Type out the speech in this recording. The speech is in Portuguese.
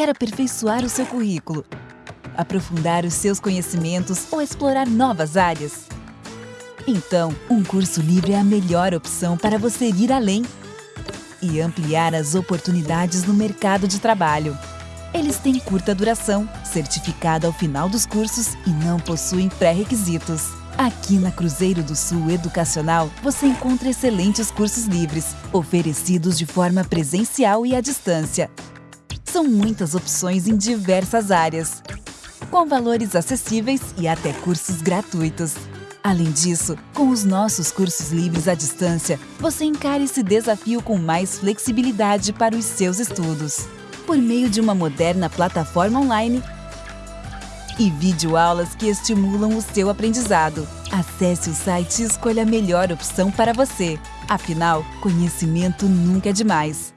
Quer aperfeiçoar o seu currículo, aprofundar os seus conhecimentos ou explorar novas áreas? Então, um curso livre é a melhor opção para você ir além e ampliar as oportunidades no mercado de trabalho. Eles têm curta duração, certificado ao final dos cursos e não possuem pré-requisitos. Aqui na Cruzeiro do Sul Educacional, você encontra excelentes cursos livres, oferecidos de forma presencial e à distância. São muitas opções em diversas áreas, com valores acessíveis e até cursos gratuitos. Além disso, com os nossos cursos livres à distância, você encara esse desafio com mais flexibilidade para os seus estudos. Por meio de uma moderna plataforma online e videoaulas que estimulam o seu aprendizado. Acesse o site e escolha a melhor opção para você. Afinal, conhecimento nunca é demais.